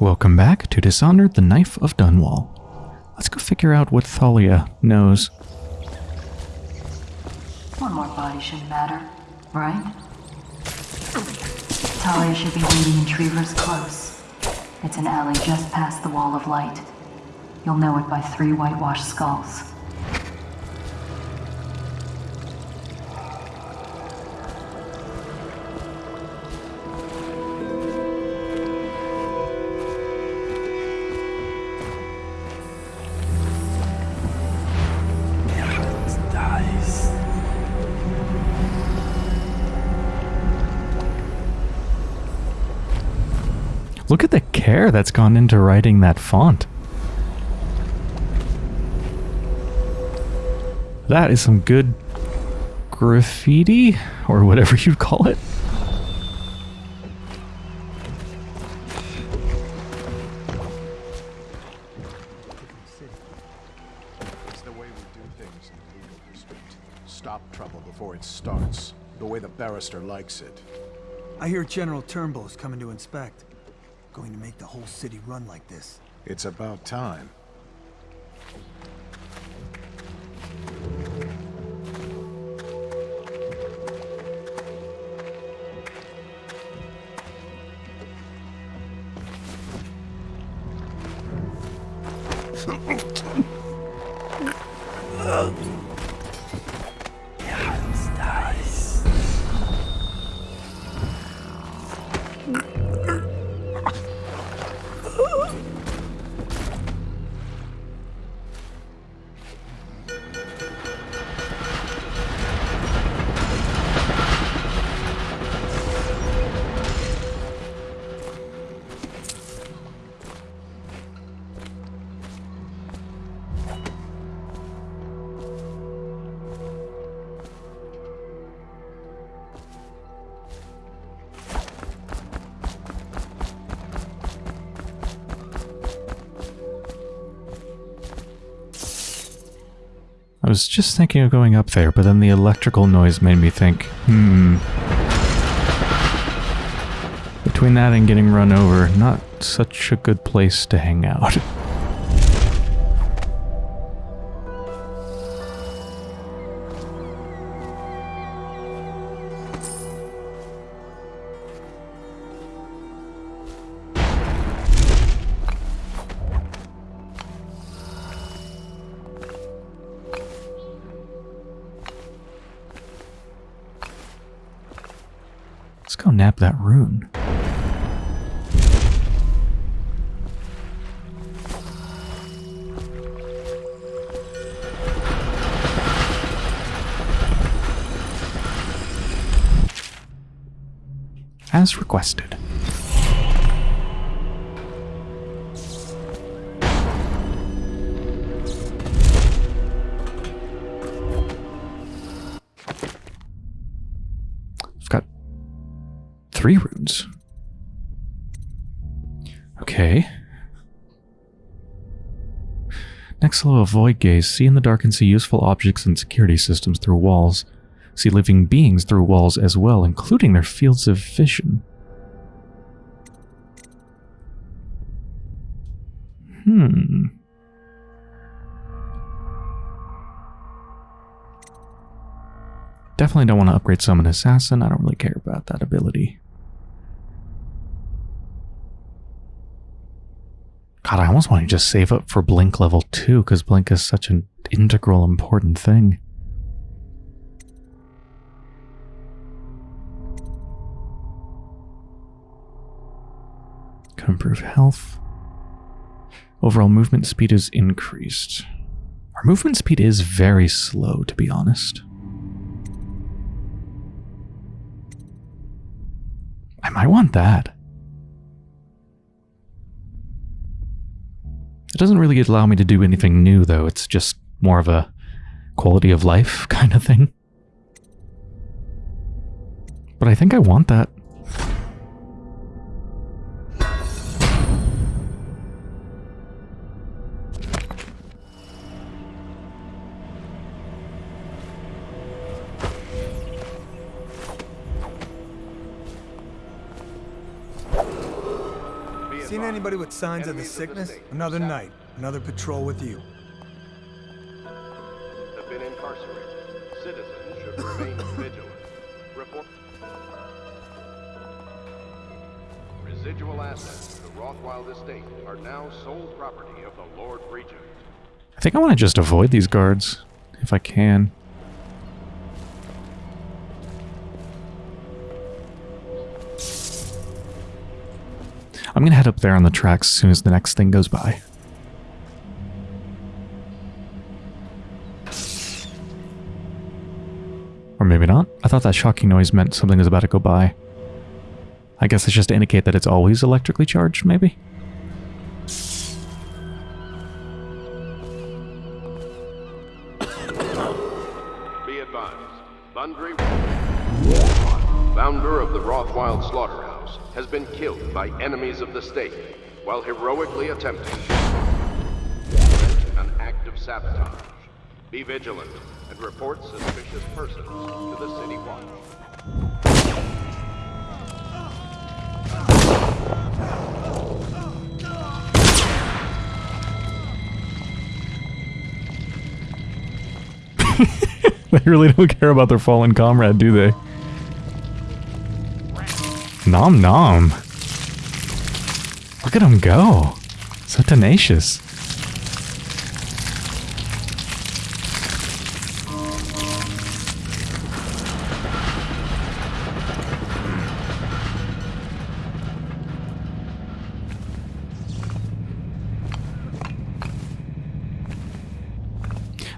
Welcome back to Dishonored the Knife of Dunwall. Let's go figure out what Thalia knows. One more body shouldn't matter, right? Talia should be waiting in Trevor's Close. It's an alley just past the Wall of Light. You'll know it by three whitewashed skulls. Care that's gone into writing that font. That is some good graffiti, or whatever you'd call it. It's the way we do things in legal district. Stop trouble before it starts. The way the barrister likes it. I hear General Turnbull's coming to inspect. Going to make the whole city run like this. It's about time. Just thinking of going up there, but then the electrical noise made me think, hmm. Between that and getting run over, not such a good place to hang out. go nap that rune. As requested. Three runes. Okay. Next level, Void Gaze. See in the dark and see useful objects and security systems through walls. See living beings through walls as well, including their fields of vision. Hmm. Definitely don't want to upgrade Summon Assassin. I don't really care about that ability. God, I almost want to just save up for Blink level 2 because Blink is such an integral important thing. Can improve health. Overall movement speed is increased. Our movement speed is very slow, to be honest. I might want that. It doesn't really allow me to do anything new, though. It's just more of a quality of life kind of thing. But I think I want that. Anybody with signs of the Enemies of the sickness? Another Sap- night, another patrol with you. Have been incarcerated. Citizens should remain vigilant. Report. Residual assets of the Rothwild estate are now sole property of the Lord Regent. I think I want to just avoid these guards, if I can. I'm gonna head up there on the tracks as soon as the next thing goes by. Or maybe not. I thought that shocking noise meant something was about to go by. I guess it's just to indicate that it's always electrically charged, maybe? Enemies of the state while heroically attempting an act of sabotage. Be vigilant and report suspicious persons to the City Watch. They really don't care about their fallen comrade, do they? Nom nom. Look at him go. So tenacious.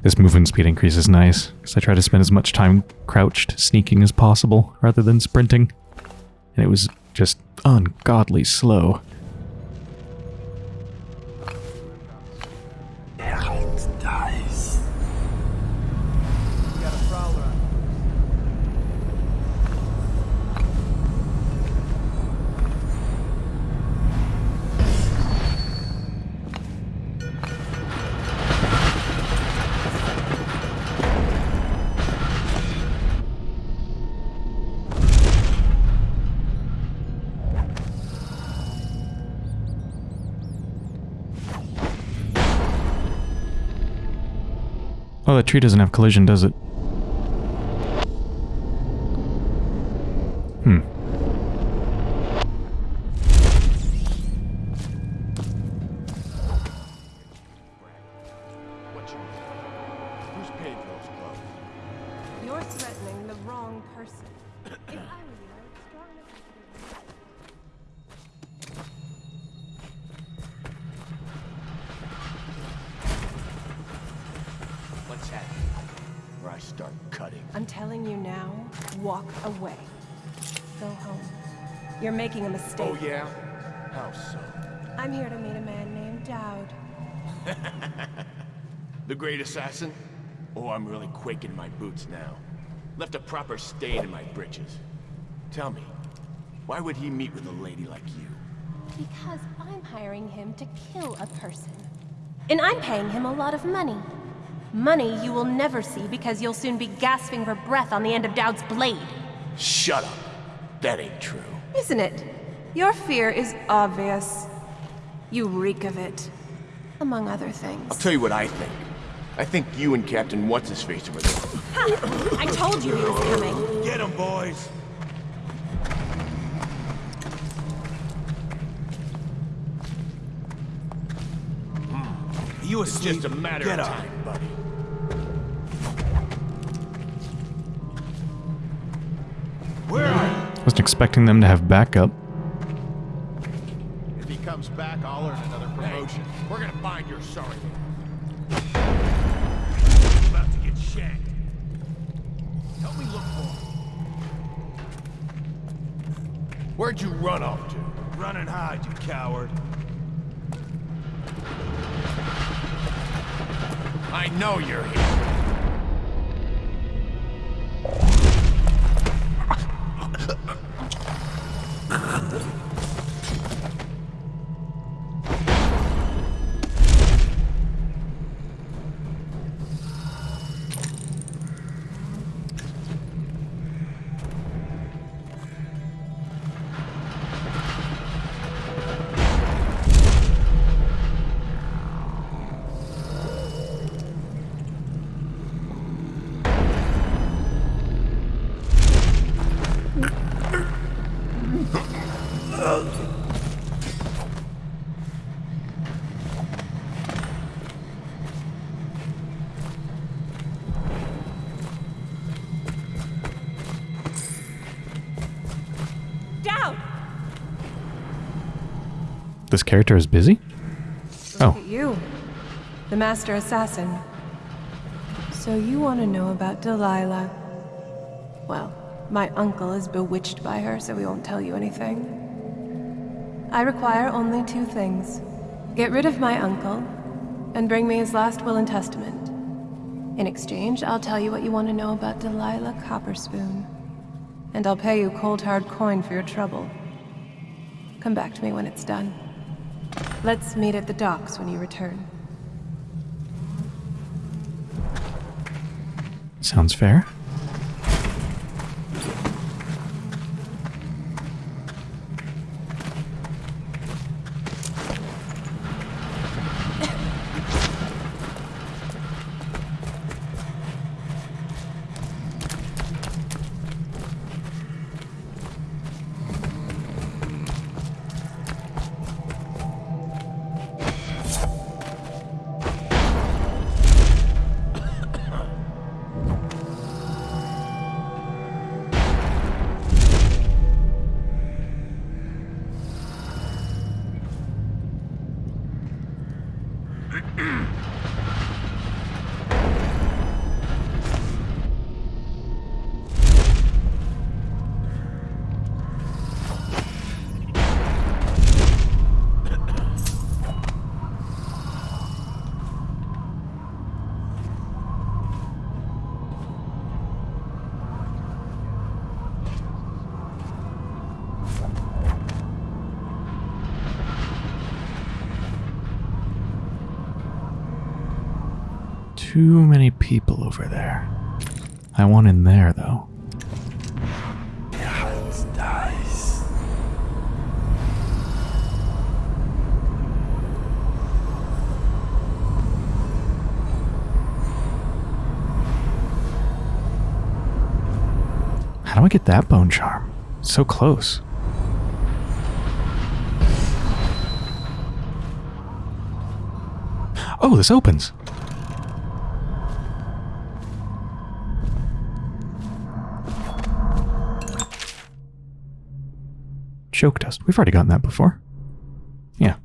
This movement speed increase is nice, because I try to spend as much time crouched, sneaking as possible, rather than sprinting. And it was just ungodly slow. That tree doesn't have collision, does it? Hmm. You Who's paid for those clothes? You're threatening the wrong person. if I were you, walk away. Go home. You're making a mistake. Oh yeah? How so? I'm here to meet a man named Daud. The great assassin? Oh, I'm really quaking in my boots now. Left a proper stain in my britches. Tell me, why would he meet with a lady like you? Because I'm hiring him to kill a person. And I'm paying him a lot of money. Money you will never see because you'll soon be gasping for breath on the end of Daud's blade. Shut up. That ain't true. Isn't it? Your fear is obvious. You reek of it. Among other things. I'll tell you what I think. I think you and Captain What's-His-Face over there. I told you he was coming. Get him, boys! Hmm. You It's just a matter Get of up. time, buddy. Wasn't expecting them to have backup. If he comes back, I'll earn another promotion. We're gonna find your sorry. About to get shanked. Help me look for him. Where'd you run off to? Run and hide, you coward. I know you're here. Ha ha ha! This character is busy? Look Oh. at you, the master assassin. So you want to know about Delilah? Well, my uncle is bewitched by her, so we won't tell you anything. I require only two things. Get rid of my uncle, and bring me his last will and testament. In exchange, I'll tell you what you want to know about Delilah Copperspoon. And I'll pay you cold hard coin for your trouble. Come back to me when it's done. Let's meet at the docks when you return. Sounds fair. Too many people over there. I want in there, though. How do I get that bone charm? So close. Oh, this opens. Choke dust. We've already gotten that before. Yeah.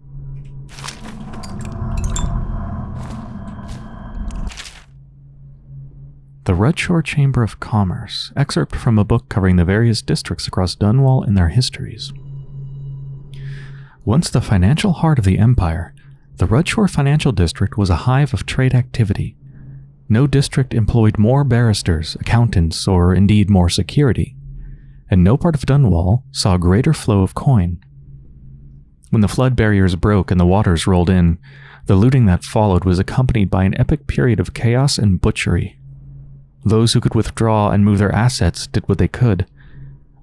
The Rudshore Chamber of Commerce, excerpt from a book covering the various districts across Dunwall and their histories. Once the financial heart of the Empire, the Rudshore Financial District was a hive of trade activity. No district employed more barristers, accountants, or indeed more security, and no part of Dunwall saw a greater flow of coin. When the flood barriers broke and the waters rolled in, the looting that followed was accompanied by an epic period of chaos and butchery. Those who could withdraw and move their assets did what they could.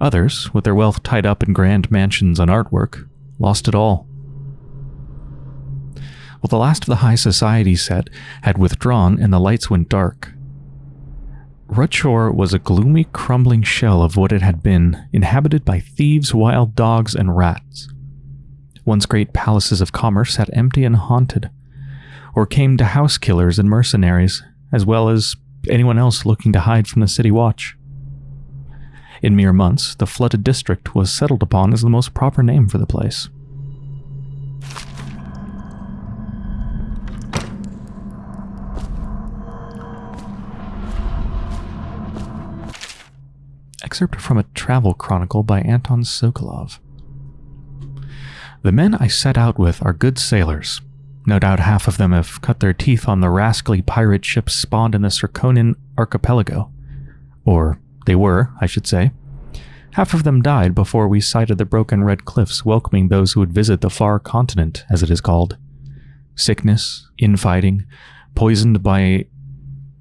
Others, with their wealth tied up in grand mansions and artwork, lost it all. Well, the last of the high society set had withdrawn and the lights went dark. Rudshore was a gloomy, crumbling shell of what it had been, inhabited by thieves, wild dogs, and rats. Once great palaces of commerce sat empty and haunted, or came to house killers and mercenaries, as well as anyone else looking to hide from the city watch. In mere months, the flooded district was settled upon as the most proper name for the place. Excerpt from a travel chronicle by Anton Sokolov. The men I set out with are good sailors. No doubt half of them have cut their teeth on the rascally pirate ships spawned in the Serkonan archipelago. Or they were, I should say. Half of them died before we sighted the broken red cliffs welcoming those who would visit the far continent, as it is called. Sickness, infighting, poisoned by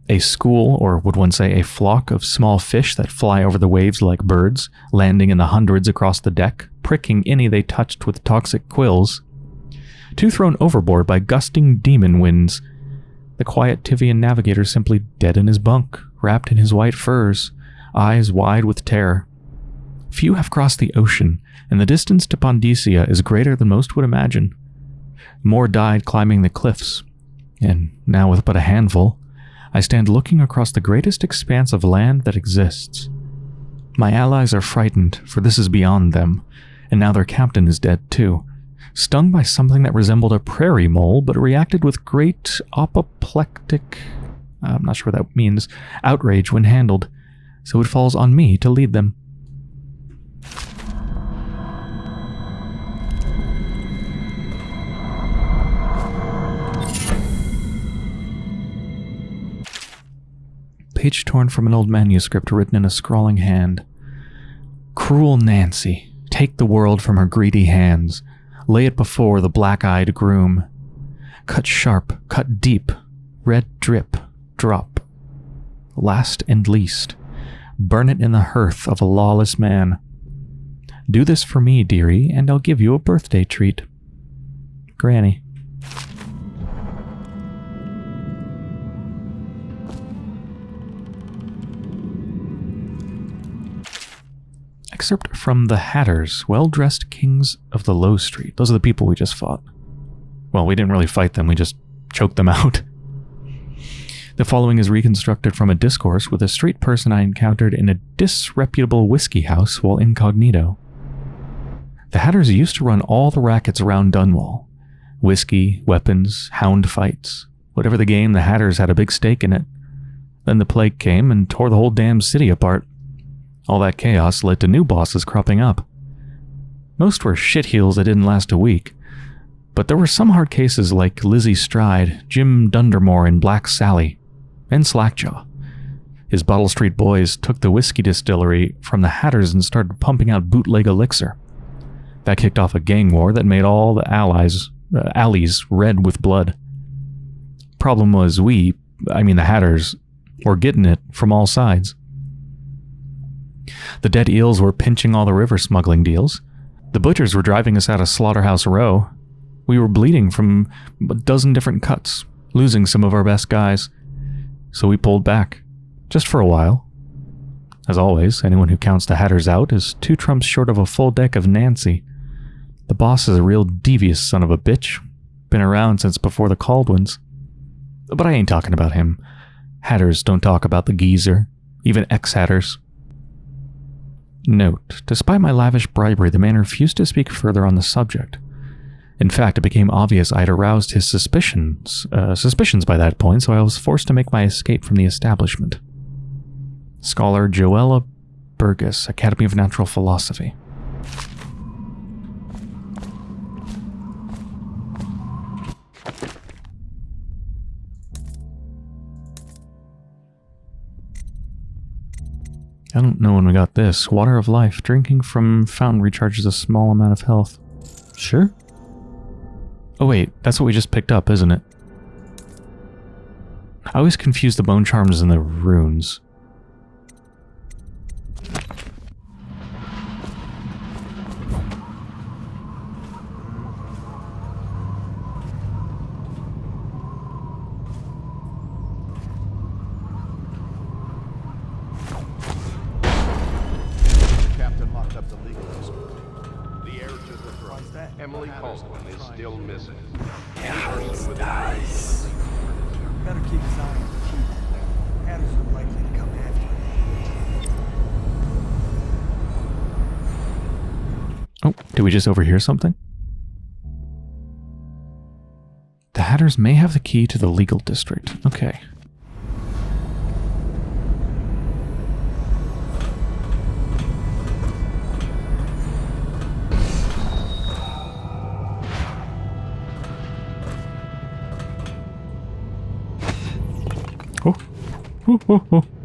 a school, or would one say a flock of small fish that fly over the waves like birds, landing in the hundreds across the deck, pricking any they touched with toxic quills. Two thrown overboard by gusting demon winds. The quiet Tyvian navigator simply dead in his bunk, wrapped in his white furs, eyes wide with terror. Few have crossed the ocean, and the distance to Pandyssia is greater than most would imagine. More died climbing the cliffs, and now with but a handful, I stand looking across the greatest expanse of land that exists. My allies are frightened, for this is beyond them, and now their captain is dead too, stung by something that resembled a prairie mole, but reacted with great apoplectic, I'm not sure what that means, outrage when handled, so it falls on me to lead them. Page torn from an old manuscript written in a scrawling hand. Cruel Nancy, take the world from her greedy hands. Lay it before the black-eyed groom. Cut sharp, cut deep, red drip, drop. Last and least, burn it in the hearth of a lawless man. Do this for me, dearie, and I'll give you a birthday treat. Granny. Excerpt from The Hatters, well-dressed kings of the Low Street. Those are the people we just fought. Well, we didn't really fight them, we just choked them out. The following is reconstructed from a discourse with a street person I encountered in a disreputable whiskey house while incognito. The Hatters used to run all the rackets around Dunwall. Whiskey, weapons, hound fights. Whatever the game, the Hatters had a big stake in it. Then the plague came and tore the whole damn city apart. All that chaos led to new bosses cropping up. Most were shitheels that didn't last a week, but there were some hard cases like Lizzy Stride, Jim Dundermore, and Black Sally, and Slackjaw. His Bottle Street boys took the whiskey distillery from the Hatters and started pumping out bootleg elixir. That kicked off a gang war that made all the allies, uh, alleys red with blood. Problem was we, I mean the Hatters, were getting it from all sides. The dead eels were pinching all the river smuggling deals. The butchers were driving us out of Slaughterhouse Row. We were bleeding from a dozen different cuts, losing some of our best guys. So we pulled back, just for a while. As always, anyone who counts the Hatters out is two trumps short of a full deck of Nancy. The boss is a real devious son of a bitch. Been around since before the Kaldwins. But I ain't talking about him. Hatters don't talk about the geezer, even ex-Hatters. Note, despite my lavish bribery, the man refused to speak further on the subject. In fact, it became obvious I had aroused his suspicions, uh, suspicions by that point, so I was forced to make my escape from the establishment. Scholar Joella Burgess, Academy of Natural Philosophy. I don't know when we got this. Water of life. Drinking from fountain recharges a small amount of health. Sure. Oh wait, that's what we just picked up, isn't it? I always confuse the bone charms and the runes. Overhear something? The Hatters may have the key to the legal district. Okay. Oh. Oh, oh, oh.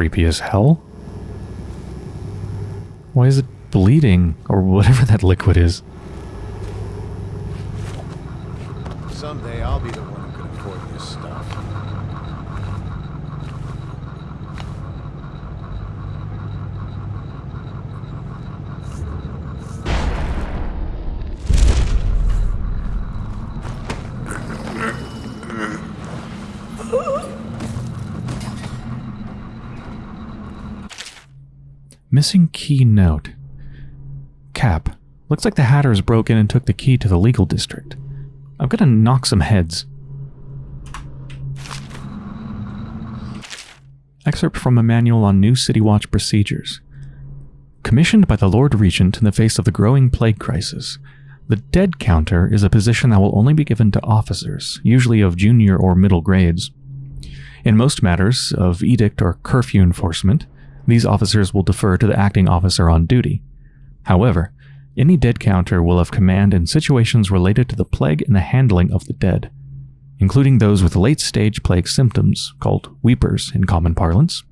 Creepy as hell. Why is it bleeding, or whatever that liquid is. Someday I'll be the one who can afford this stuff. Missing key note. Cap. Looks like the Hatters broke in and took the key to the legal district. I'm gonna knock some heads. Excerpt from a manual on new City Watch procedures. Commissioned by the Lord Regent in the face of the growing plague crisis, the dead counter is a position that will only be given to officers, usually of junior or middle grades. In most matters of edict or curfew enforcement, these officers will defer to the acting officer on duty. However, any dead counter will have command in situations related to the plague and the handling of the dead, including those with late stage plague symptoms, called weepers in common parlance.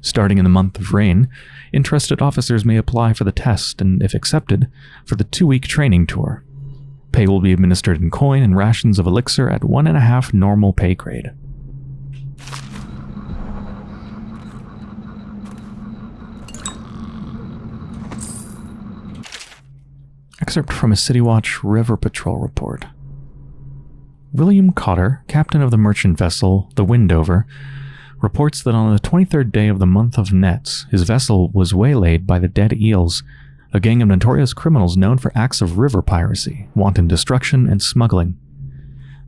Starting in the month of rain, interested officers may apply for the test and, if accepted, for the two week training tour. Pay will be administered in coin and rations of elixir at one and a half normal pay grade. Excerpt from a City Watch River Patrol report. William Cotter, captain of the merchant vessel, the Windover, reports that on the 23rd day of the month of Nets, his vessel was waylaid by the Dead Eels, a gang of notorious criminals known for acts of river piracy, wanton destruction, and smuggling.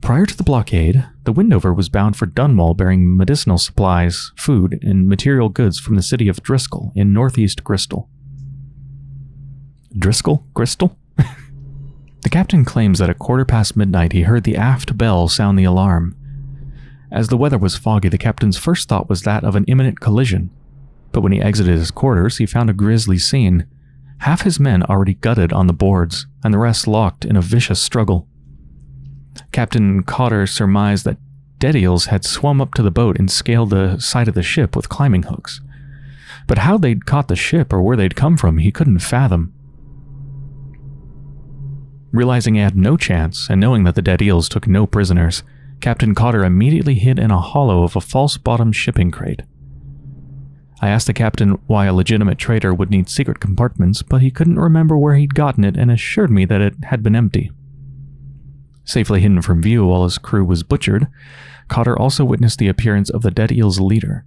Prior to the blockade, the Windover was bound for Dunwall bearing medicinal supplies, food, and material goods from the city of Driscoll in northeast Gristol. Driscoll? Gristol? The captain claims that at quarter past midnight he heard the aft bell sound the alarm. As the weather was foggy, the captain's first thought was that of an imminent collision. But when he exited his quarters, he found a grisly scene. Half his men already gutted on the boards, and the rest locked in a vicious struggle. Captain Cotter surmised that dead eels had swum up to the boat and scaled the side of the ship with climbing hooks. But how they'd caught the ship or where they'd come from, he couldn't fathom. Realizing he had no chance, and knowing that the dead eels took no prisoners, Captain Cotter immediately hid in a hollow of a false bottom shipping crate. I asked the captain why a legitimate trader would need secret compartments, but he couldn't remember where he'd gotten it and assured me that it had been empty. Safely hidden from view while his crew was butchered, Cotter also witnessed the appearance of the Dead Eel's leader,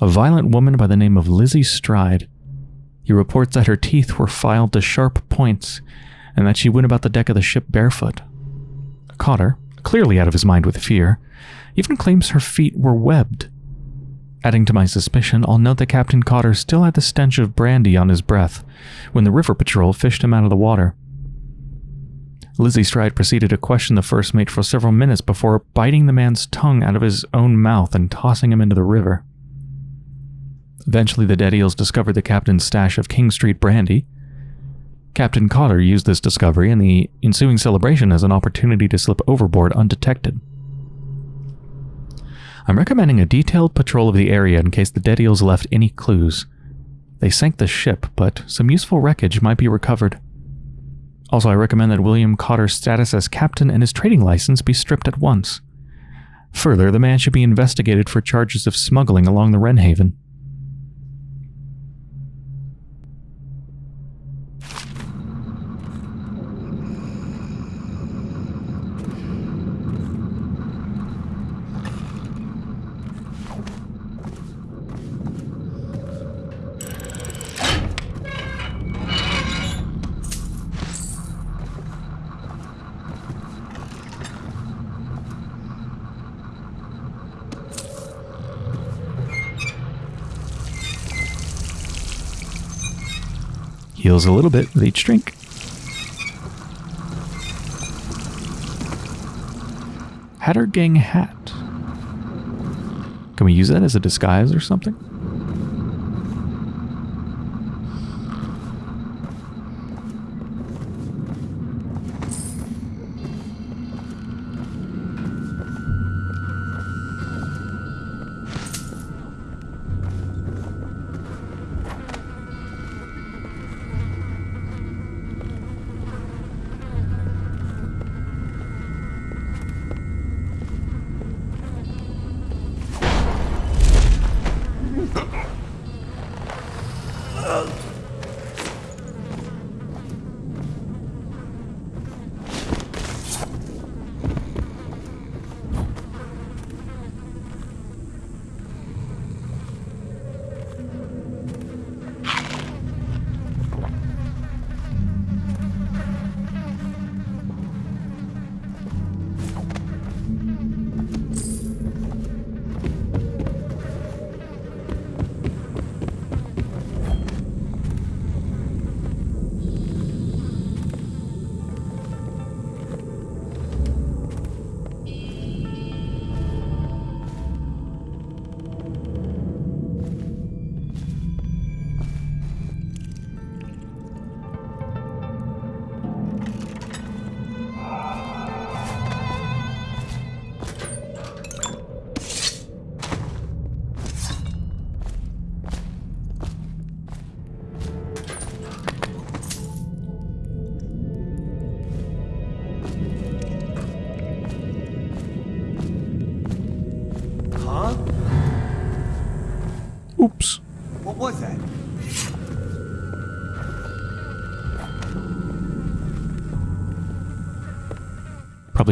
a violent woman by the name of Lizzy Stride. He reports that her teeth were filed to sharp points and that she went about the deck of the ship barefoot. Cotter, clearly out of his mind with fear, even claims her feet were webbed. Adding to my suspicion, I'll note that Captain Cotter still had the stench of brandy on his breath when the river patrol fished him out of the water. Lizzy Stride proceeded to question the first mate for several minutes before biting the man's tongue out of his own mouth and tossing him into the river. Eventually, the Dead Eels discovered the captain's stash of King Street brandy. Captain Cotter used this discovery and the ensuing celebration as an opportunity to slip overboard undetected. I'm recommending a detailed patrol of the area in case the Dead Eels left any clues. They sank the ship, but some useful wreckage might be recovered. Also, I recommend that William Cotter's status as captain and his trading license be stripped at once. Further, the man should be investigated for charges of smuggling along the Wrenhaven. Heals a little bit with each drink. Hatter Gang hat. Can we use that as a disguise or something?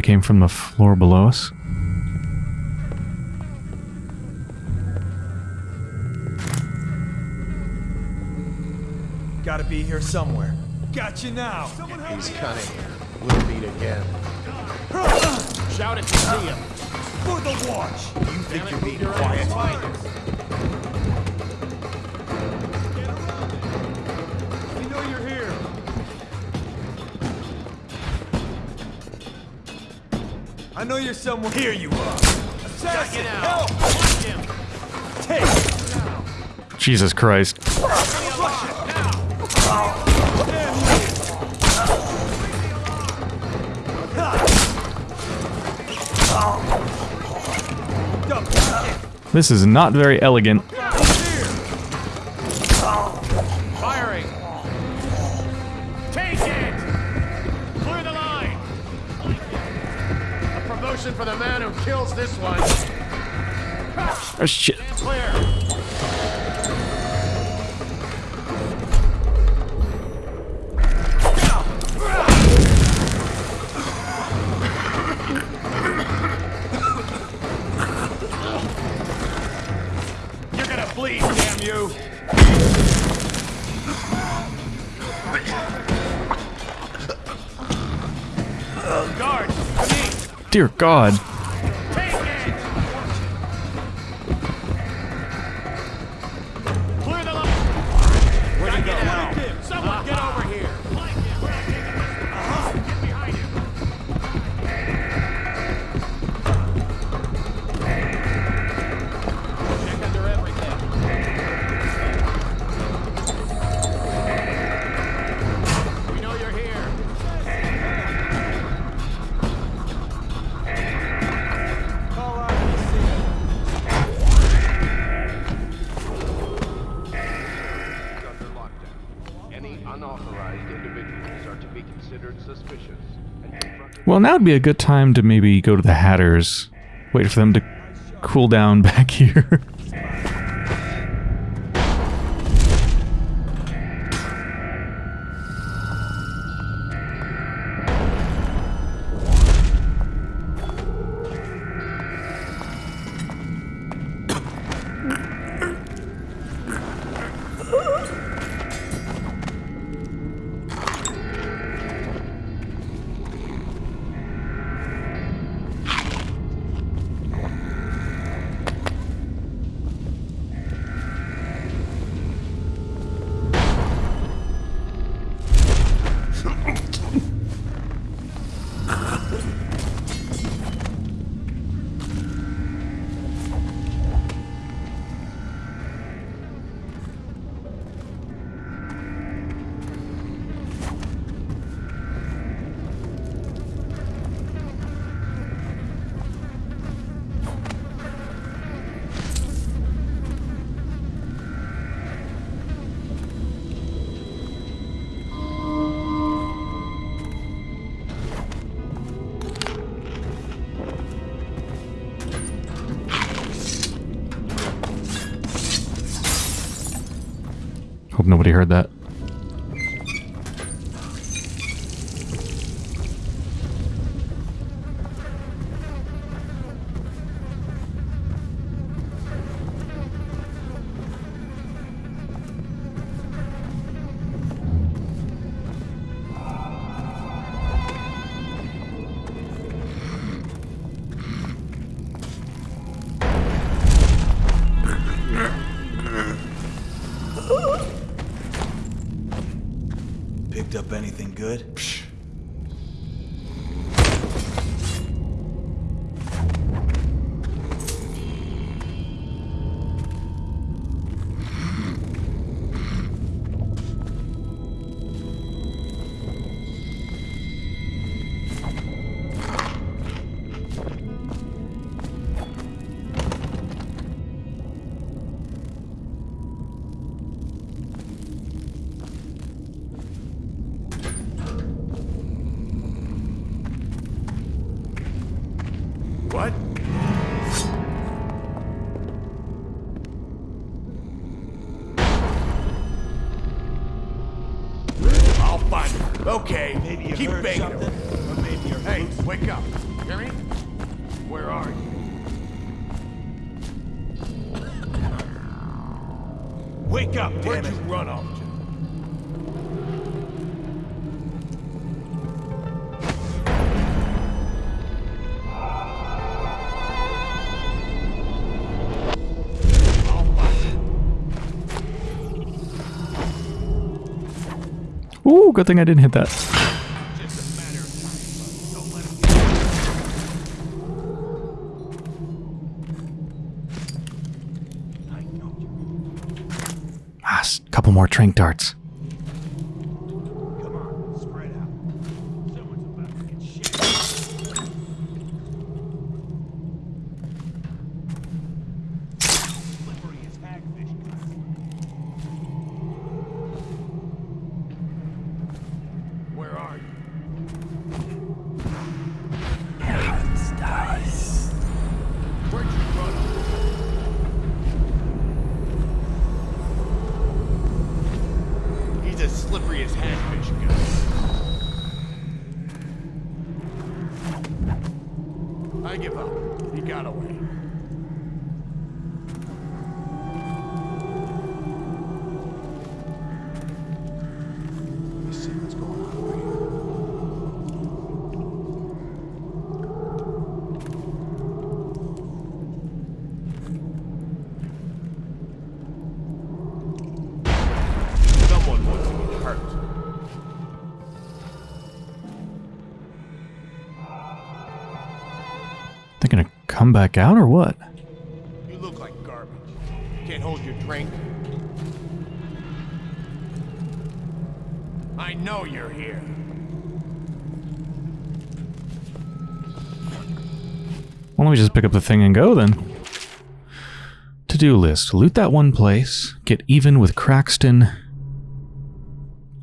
Came from the floor below us. Gotta be here somewhere. Got you now. He's cunning. We'll meet again. Shout it to see him. For the watch. You think Damn you're being your quiet? I know you're somewhere. Here you are. Assassin, Get help! Watch him. Take! Jesus Christ. This is not very elegant. Oh, to bleed, damn you. Guards, me! Dear God. Well, now would be a good time to maybe go to the Hatters. Wait for them to cool down back here. Heard that. Good thing I didn't hit that. Ah, couple more trank darts. Come back out or what? You look like garbage. Can't hold your drink. I know you're here. Why don't we just pick up the thing and go then? To-do list. Loot that one place. Get even with Crackston.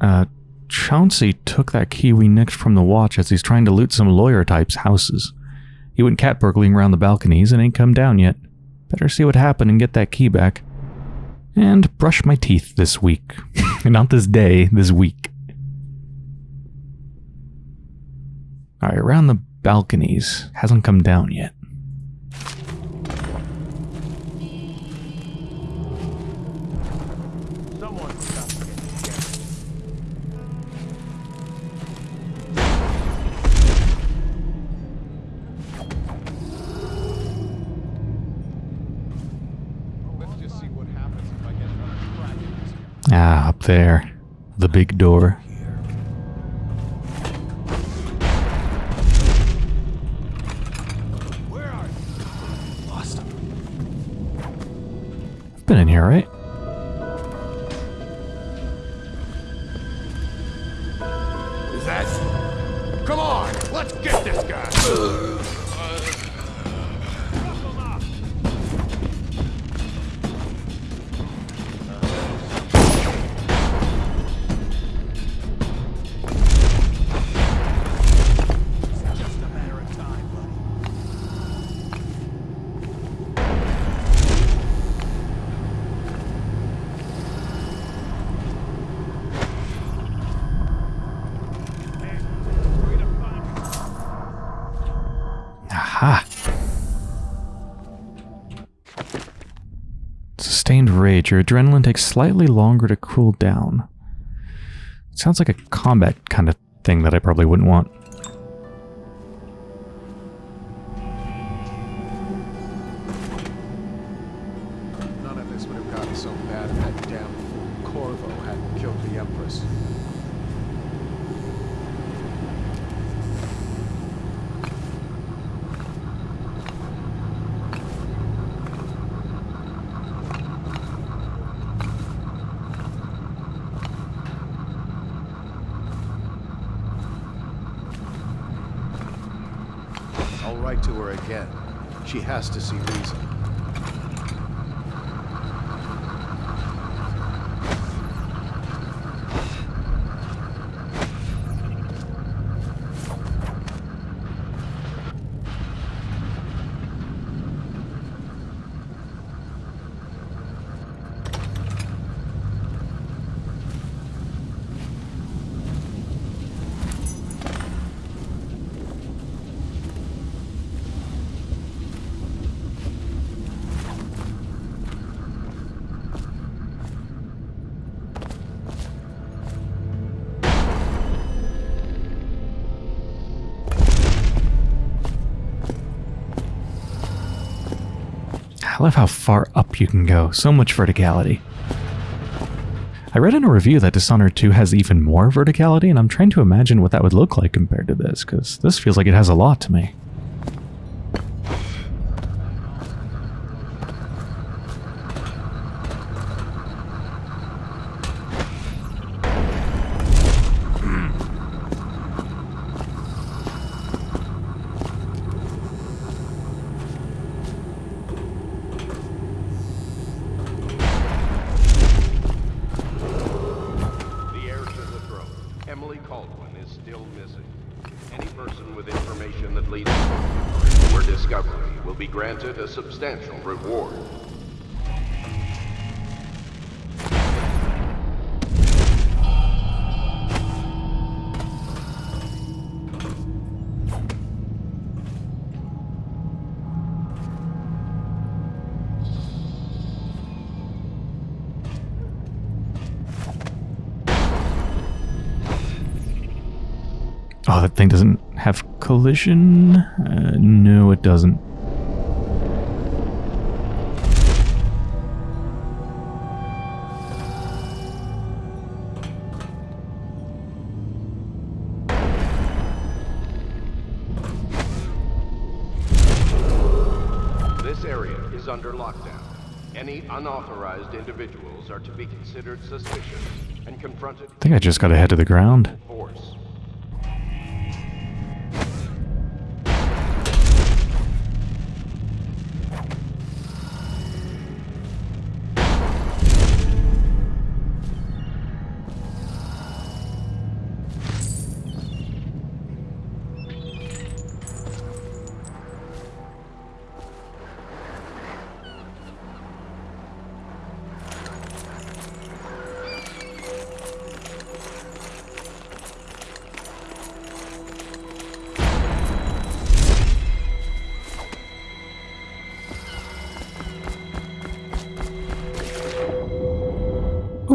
Uh, Chauncey took that key we nicked from the watch as he's trying to loot some lawyer types' houses. He went cat burgling around the balconies and ain't come down yet. Better see what happened and get that key back. And brush my teeth this week. Not this day, this week. Alright, around the balconies. Hasn't come down yet. Up there. The big door. Where are you? Lost him. I've been in here, right? Adrenaline takes slightly longer to cool down. sounds like a combat kind of thing that I probably wouldn't want. None of this would have gotten so bad if that damn fool Corvo hadn't killed the Empress. I'll write to her again. To see I love how far up you can go. So much verticality. I read in a review that Dishonored 2 has even more verticality, and I'm trying to imagine what that would look like compared to this, because this feels like it has a lot to me. The heir to the throne, Kaldwin, is still missing. Any person with information that leads to her discovery will be granted a substantial reward. That thing doesn't have collision? Uh, no, it doesn't. This area is under lockdown. Any unauthorized individuals are to be considered suspicious and confronted I think I just got to head to the ground.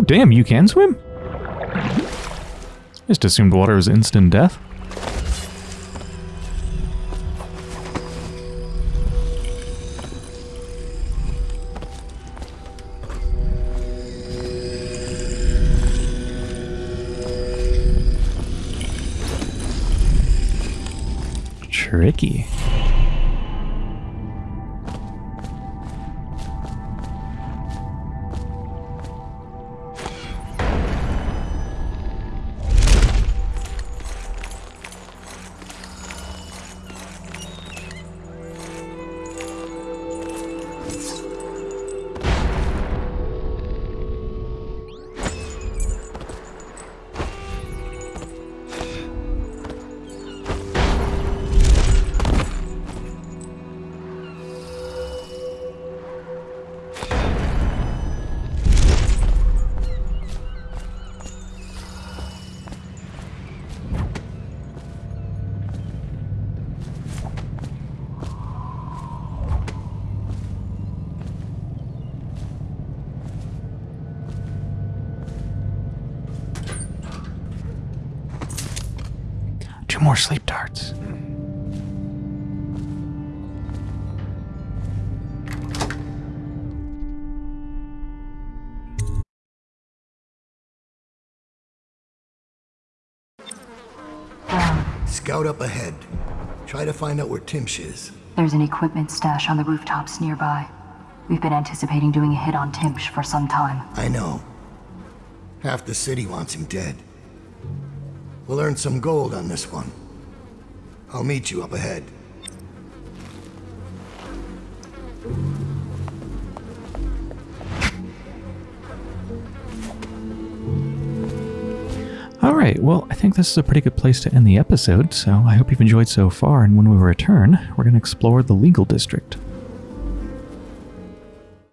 Damn, you can swim? Just assumed water is instant death. More sleep darts. Scout up ahead. Try to find out where Timsh is. There's an equipment stash on the rooftops nearby. We've been anticipating doing a hit on Timsh for some time. I know. Half the city wants him dead. We'll earn some gold on this one. I'll meet you up ahead. All right, well, I think this is a pretty good place to end the episode, so I hope you've enjoyed so far, and when we return, we're going to explore the legal district.